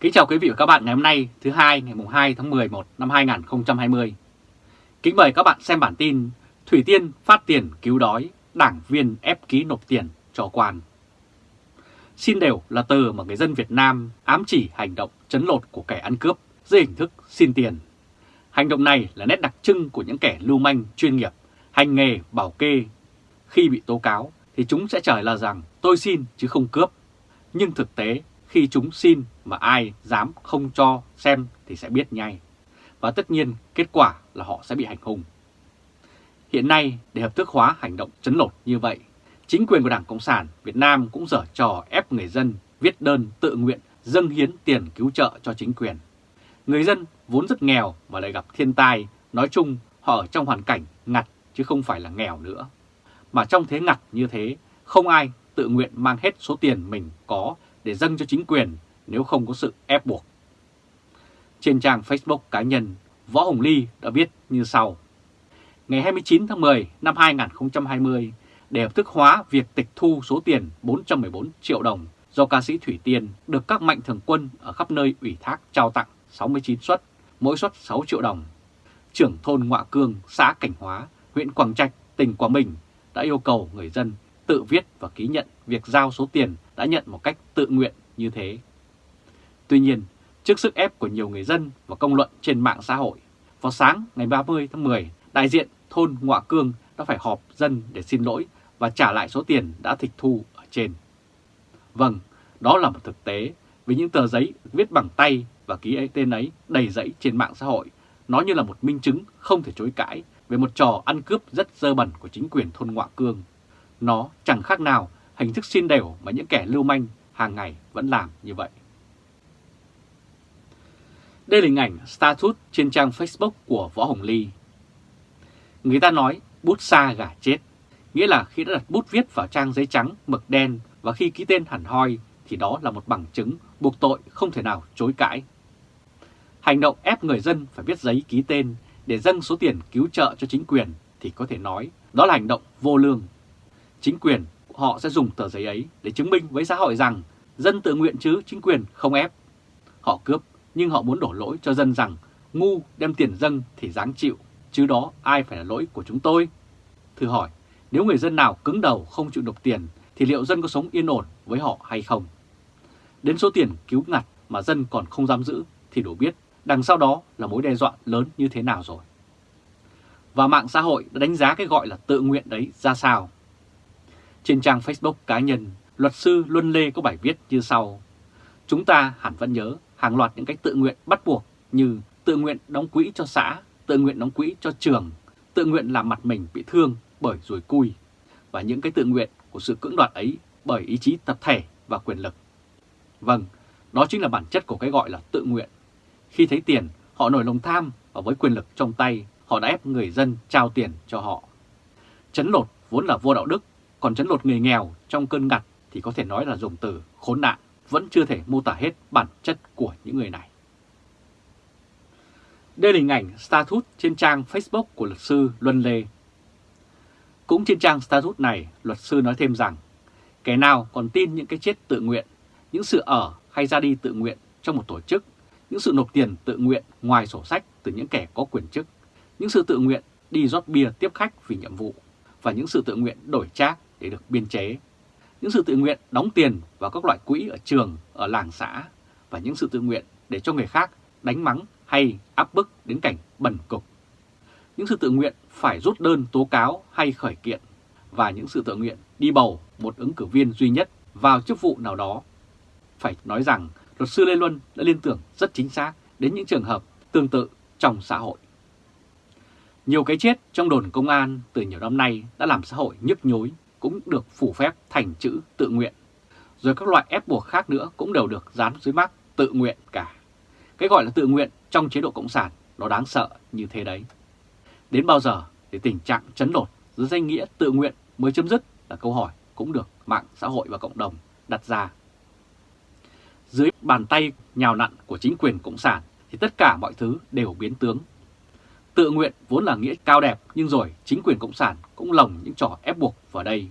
Kính chào quý vị và các bạn ngày hôm nay thứ hai ngày 2 tháng 11 năm 2020. Kính mời các bạn xem bản tin Thủy Tiên phát tiền cứu đói, đảng viên ép ký nộp tiền cho quan. Xin đều là từ mà người dân Việt Nam ám chỉ hành động chấn lột của kẻ ăn cướp dưới hình thức xin tiền. Hành động này là nét đặc trưng của những kẻ lưu manh chuyên nghiệp, hành nghề bảo kê. Khi bị tố cáo thì chúng sẽ trả lời rằng tôi xin chứ không cướp. Nhưng thực tế khi chúng xin mà ai dám không cho xem thì sẽ biết ngay. Và tất nhiên kết quả là họ sẽ bị hành hung. Hiện nay để hợp thức hóa hành động chấn lột như vậy, chính quyền của Đảng Cộng sản Việt Nam cũng dở trò ép người dân viết đơn tự nguyện dâng hiến tiền cứu trợ cho chính quyền. Người dân vốn rất nghèo và lại gặp thiên tai, nói chung họ ở trong hoàn cảnh ngặt chứ không phải là nghèo nữa. Mà trong thế ngặt như thế, không ai tự nguyện mang hết số tiền mình có để dâng cho chính quyền nếu không có sự ép buộc. Trên trang Facebook cá nhân, Võ Hồng Ly đã viết như sau. Ngày 29 tháng 10 năm 2020, để hợp thức hóa việc tịch thu số tiền 414 triệu đồng do ca sĩ Thủy Tiên được các mạnh thường quân ở khắp nơi ủy thác trao tặng 69 suất, mỗi suất 6 triệu đồng. Trưởng thôn Ngoạ Cương, xã Cảnh Hóa, huyện Quảng Trạch, tỉnh Quảng Bình đã yêu cầu người dân tự viết và ký nhận việc giao số tiền đã nhận một cách tự nguyện như thế. Tuy nhiên, trước sức ép của nhiều người dân và công luận trên mạng xã hội, vào sáng ngày 30 tháng 10, đại diện thôn Ngoạ Cương đã phải họp dân để xin lỗi và trả lại số tiền đã tịch thu ở trên. Vâng, đó là một thực tế vì những tờ giấy viết bằng tay và ký ấy tên ấy đầy dẫy trên mạng xã hội, nó như là một minh chứng không thể chối cãi về một trò ăn cướp rất dơ bẩn của chính quyền thôn Ngoạ Cương. Nó chẳng khác nào hình thức xin đều mà những kẻ lưu manh hàng ngày vẫn làm như vậy. Đây là hình ảnh status trên trang Facebook của Võ Hồng Ly. Người ta nói bút xa gà chết, nghĩa là khi đã đặt bút viết vào trang giấy trắng, mực đen và khi ký tên hẳn hoi thì đó là một bằng chứng buộc tội không thể nào chối cãi. Hành động ép người dân phải viết giấy ký tên để dâng số tiền cứu trợ cho chính quyền thì có thể nói đó là hành động vô lương. Chính quyền họ sẽ dùng tờ giấy ấy để chứng minh với xã hội rằng dân tự nguyện chứ chính quyền không ép. Họ cướp nhưng họ muốn đổ lỗi cho dân rằng ngu đem tiền dâng thì dáng chịu, chứ đó ai phải là lỗi của chúng tôi. Thử hỏi, nếu người dân nào cứng đầu không chịu nộp tiền thì liệu dân có sống yên ổn với họ hay không? Đến số tiền cứu ngặt mà dân còn không dám giữ thì đủ biết đằng sau đó là mối đe dọa lớn như thế nào rồi. Và mạng xã hội đã đánh giá cái gọi là tự nguyện đấy ra sao? Trên trang Facebook cá nhân, luật sư Luân Lê có bài viết như sau. Chúng ta hẳn vẫn nhớ hàng loạt những cách tự nguyện bắt buộc như tự nguyện đóng quỹ cho xã, tự nguyện đóng quỹ cho trường, tự nguyện làm mặt mình bị thương bởi rùi cui và những cái tự nguyện của sự cưỡng đoạt ấy bởi ý chí tập thể và quyền lực. Vâng, đó chính là bản chất của cái gọi là tự nguyện. Khi thấy tiền, họ nổi lòng tham và với quyền lực trong tay, họ đã ép người dân trao tiền cho họ. Chấn lột vốn là vô đạo đức, còn chấn lột người nghèo trong cơn ngặt thì có thể nói là dùng từ khốn nạn, vẫn chưa thể mô tả hết bản chất của những người này. Đây là hình ảnh status trên trang Facebook của luật sư Luân Lê. Cũng trên trang status này, luật sư nói thêm rằng, kẻ nào còn tin những cái chết tự nguyện, những sự ở hay ra đi tự nguyện trong một tổ chức, những sự nộp tiền tự nguyện ngoài sổ sách từ những kẻ có quyền chức, những sự tự nguyện đi rót bia tiếp khách vì nhiệm vụ, và những sự tự nguyện đổi trác để được biên chế, những sự tự nguyện đóng tiền vào các loại quỹ ở trường, ở làng xã, và những sự tự nguyện để cho người khác đánh mắng hay áp bức đến cảnh bẩn cục. Những sự tự nguyện phải rút đơn tố cáo hay khởi kiện và những sự tự nguyện đi bầu một ứng cử viên duy nhất vào chức vụ nào đó. Phải nói rằng luật sư Lê Luân đã liên tưởng rất chính xác đến những trường hợp tương tự trong xã hội. Nhiều cái chết trong đồn công an từ nhiều năm nay đã làm xã hội nhức nhối cũng được phủ phép thành chữ tự nguyện. Rồi các loại ép buộc khác nữa cũng đều được dán dưới mác tự nguyện cả. Cái gọi là tự nguyện trong chế độ Cộng sản, nó đáng sợ như thế đấy. Đến bao giờ thì tình trạng chấn đột dưới danh nghĩa tự nguyện mới chấm dứt là câu hỏi cũng được mạng xã hội và cộng đồng đặt ra. Dưới bàn tay nhào nặn của chính quyền Cộng sản thì tất cả mọi thứ đều biến tướng. Tự nguyện vốn là nghĩa cao đẹp nhưng rồi chính quyền Cộng sản cũng lồng những trò ép buộc vào đây.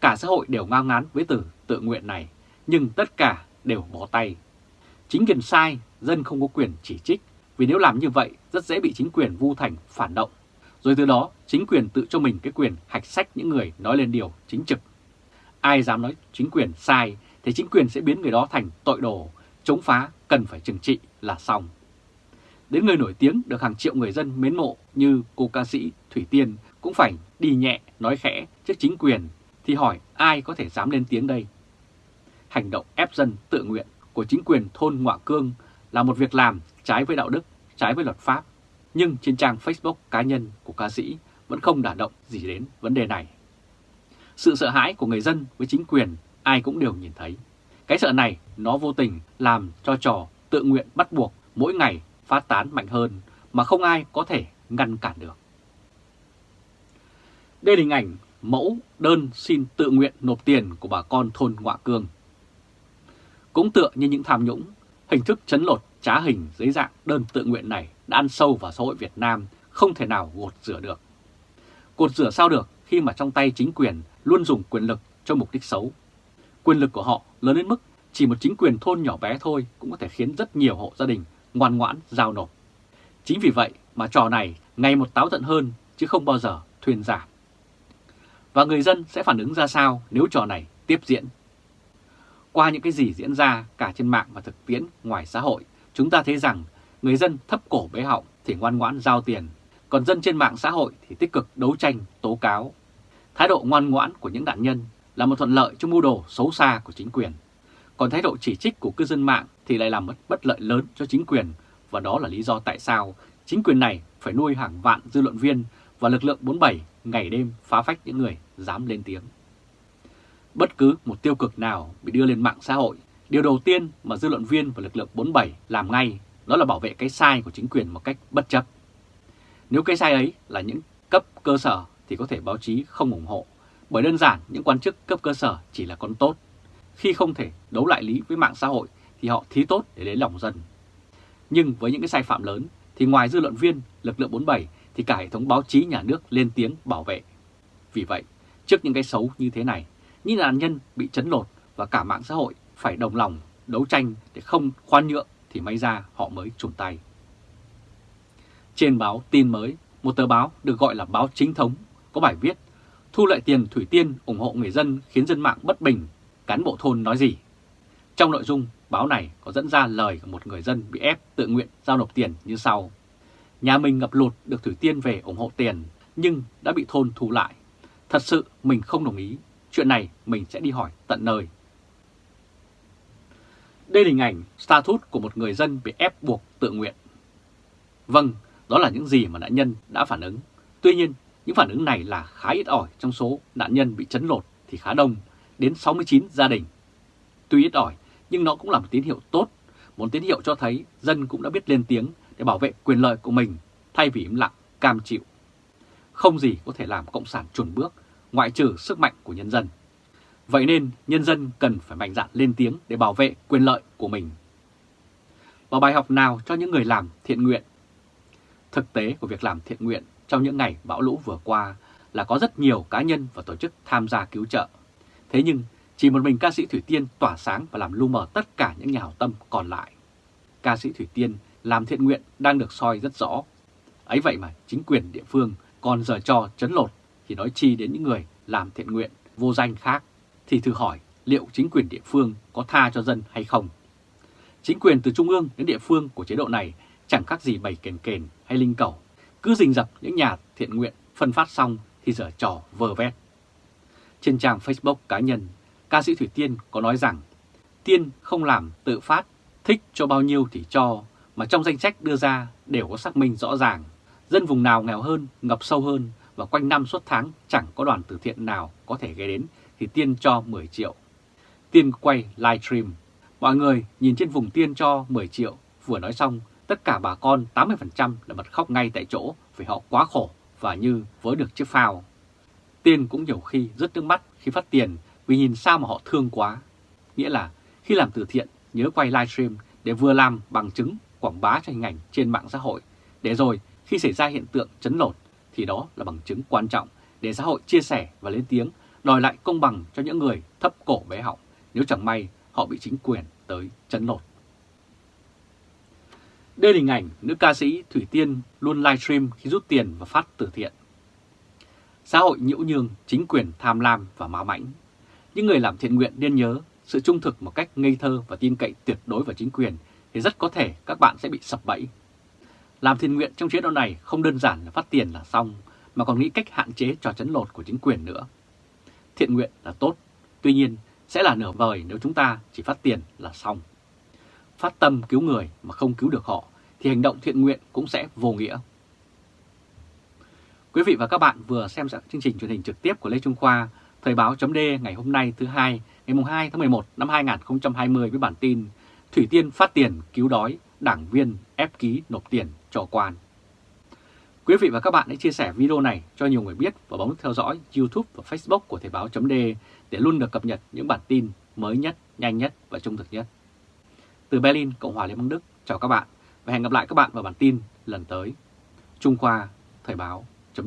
Cả xã hội đều ngao ngán với từ tự nguyện này nhưng tất cả đều bó tay Chính quyền sai, dân không có quyền chỉ trích, vì nếu làm như vậy rất dễ bị chính quyền vu thành phản động. Rồi từ đó chính quyền tự cho mình cái quyền hạch sách những người nói lên điều chính trực. Ai dám nói chính quyền sai thì chính quyền sẽ biến người đó thành tội đồ, chống phá cần phải trừng trị là xong. Đến người nổi tiếng được hàng triệu người dân mến mộ như cô ca sĩ Thủy Tiên cũng phải đi nhẹ nói khẽ trước chính quyền thì hỏi ai có thể dám lên tiếng đây. Hành động ép dân tự nguyện của chính quyền thôn Ngoạ Cương là một việc làm trái với đạo đức, trái với luật pháp. Nhưng trên trang Facebook cá nhân của ca sĩ vẫn không đả động gì đến vấn đề này. Sự sợ hãi của người dân với chính quyền ai cũng đều nhìn thấy. Cái sợ này nó vô tình làm cho trò tự nguyện bắt buộc mỗi ngày phát tán mạnh hơn mà không ai có thể ngăn cản được. Đây là hình ảnh mẫu đơn xin tự nguyện nộp tiền của bà con thôn Ngoạ Cương. Cũng tựa như những tham nhũng, hình thức chấn lột trá hình dưới dạng đơn tự nguyện này đã ăn sâu vào xã hội Việt Nam không thể nào gột rửa được. Gột rửa sao được khi mà trong tay chính quyền luôn dùng quyền lực cho mục đích xấu. Quyền lực của họ lớn đến mức chỉ một chính quyền thôn nhỏ bé thôi cũng có thể khiến rất nhiều hộ gia đình ngoan ngoãn giao nộp. Chính vì vậy mà trò này ngày một táo tận hơn chứ không bao giờ thuyên giảm. Và người dân sẽ phản ứng ra sao nếu trò này tiếp diễn? Qua những cái gì diễn ra cả trên mạng và thực tiễn ngoài xã hội, chúng ta thấy rằng người dân thấp cổ bế họng thì ngoan ngoãn giao tiền, còn dân trên mạng xã hội thì tích cực đấu tranh, tố cáo. Thái độ ngoan ngoãn của những nạn nhân là một thuận lợi cho mưu đồ xấu xa của chính quyền. Còn thái độ chỉ trích của cư dân mạng thì lại làm mất bất lợi lớn cho chính quyền và đó là lý do tại sao chính quyền này phải nuôi hàng vạn dư luận viên và lực lượng 47 ngày đêm phá phách những người dám lên tiếng. Bất cứ một tiêu cực nào bị đưa lên mạng xã hội, điều đầu tiên mà dư luận viên và lực lượng 47 làm ngay đó là bảo vệ cái sai của chính quyền một cách bất chấp. Nếu cái sai ấy là những cấp cơ sở thì có thể báo chí không ủng hộ, bởi đơn giản những quan chức cấp cơ sở chỉ là con tốt. Khi không thể đấu lại lý với mạng xã hội thì họ thí tốt để lấy lòng dân. Nhưng với những cái sai phạm lớn thì ngoài dư luận viên, lực lượng 47 thì cả hệ thống báo chí nhà nước lên tiếng bảo vệ. Vì vậy, trước những cái xấu như thế này, những nạn nhân bị chấn lột và cả mạng xã hội phải đồng lòng đấu tranh để không khoan nhượng thì may ra họ mới trùng tay. Trên báo tin mới, một tờ báo được gọi là báo chính thống có bài viết Thu lợi tiền Thủy Tiên ủng hộ người dân khiến dân mạng bất bình, cán bộ thôn nói gì? Trong nội dung, báo này có dẫn ra lời của một người dân bị ép tự nguyện giao nộp tiền như sau. Nhà mình ngập lụt được Thủy Tiên về ủng hộ tiền nhưng đã bị thôn thu lại. Thật sự mình không đồng ý, chuyện này mình sẽ đi hỏi tận nơi. Đây là hình ảnh status của một người dân bị ép buộc tự nguyện. Vâng, đó là những gì mà nạn nhân đã phản ứng. Tuy nhiên, những phản ứng này là khá ít ỏi trong số nạn nhân bị chấn lột thì khá đông, đến 69 gia đình. Tuy ít ỏi, nhưng nó cũng là một tín hiệu tốt, một tín hiệu cho thấy dân cũng đã biết lên tiếng để bảo vệ quyền lợi của mình thay vì im lặng, cam chịu. Không gì có thể làm Cộng sản chuẩn bước ngoại trừ sức mạnh của nhân dân. Vậy nên nhân dân cần phải mạnh dạn lên tiếng để bảo vệ quyền lợi của mình. Và bài học nào cho những người làm thiện nguyện? Thực tế của việc làm thiện nguyện trong những ngày bão lũ vừa qua là có rất nhiều cá nhân và tổ chức tham gia cứu trợ. Thế nhưng chỉ một mình ca sĩ Thủy Tiên tỏa sáng và làm lu mờ tất cả những nhà hảo tâm còn lại. Ca sĩ Thủy Tiên làm thiện nguyện đang được soi rất rõ. Ấy vậy mà chính quyền địa phương còn giờ cho chấn lột thì nói chi đến những người làm thiện nguyện vô danh khác thì thử hỏi liệu chính quyền địa phương có tha cho dân hay không. Chính quyền từ trung ương đến địa phương của chế độ này chẳng khác gì bày kền kền hay linh cầu, cứ rình rập những nhà thiện nguyện phân phát xong thì dở trò vờ vét. Trên trang Facebook cá nhân, ca sĩ Thủy Tiên có nói rằng Tiên không làm tự phát, thích cho bao nhiêu thì cho, mà trong danh sách đưa ra đều có xác minh rõ ràng. Dân vùng nào nghèo hơn, ngập sâu hơn và quanh năm suốt tháng chẳng có đoàn từ thiện nào có thể ghé đến thì Tiên cho 10 triệu. Tiên quay live stream Mọi người nhìn trên vùng Tiên cho 10 triệu, vừa nói xong, tất cả bà con 80% là bật khóc ngay tại chỗ vì họ quá khổ và như với được chiếc phao. Tiên cũng nhiều khi rất nước mắt khi phát tiền vì nhìn sao mà họ thương quá. Nghĩa là khi làm từ thiện nhớ quay livestream để vừa làm bằng chứng quảng bá cho hình ảnh trên mạng xã hội, để rồi khi xảy ra hiện tượng chấn lột thì đó là bằng chứng quan trọng để xã hội chia sẻ và lên tiếng đòi lại công bằng cho những người thấp cổ bé họng nếu chẳng may họ bị chính quyền tới chấn lột. Đây là hình ảnh nữ ca sĩ Thủy Tiên luôn livestream khi rút tiền và phát từ thiện. Xã hội nhiễu nhương, chính quyền tham lam và má mãnh. Những người làm thiện nguyện nên nhớ sự trung thực một cách ngây thơ và tin cậy tuyệt đối vào chính quyền thì rất có thể các bạn sẽ bị sập bẫy. Làm thiện nguyện trong chế độ này không đơn giản là phát tiền là xong, mà còn nghĩ cách hạn chế trò chấn lột của chính quyền nữa. Thiện nguyện là tốt, tuy nhiên sẽ là nửa vời nếu chúng ta chỉ phát tiền là xong. Phát tâm cứu người mà không cứu được họ thì hành động thiện nguyện cũng sẽ vô nghĩa. Quý vị và các bạn vừa xem chương trình truyền hình trực tiếp của Lê Trung Khoa, Thời báo chấm ngày hôm nay thứ hai, ngày 2 tháng 11 năm 2020 với bản tin Thủy Tiên phát tiền cứu đói, đảng viên ép ký nộp tiền cho quan. Quý vị và các bạn hãy chia sẻ video này cho nhiều người biết và bấm theo dõi YouTube và Facebook của Thời báo chấm để luôn được cập nhật những bản tin mới nhất, nhanh nhất và trung thực nhất. Từ Berlin, Cộng hòa Liên bang Đức, chào các bạn và hẹn gặp lại các bạn vào bản tin lần tới. Trung Khoa, Thời báo, chấm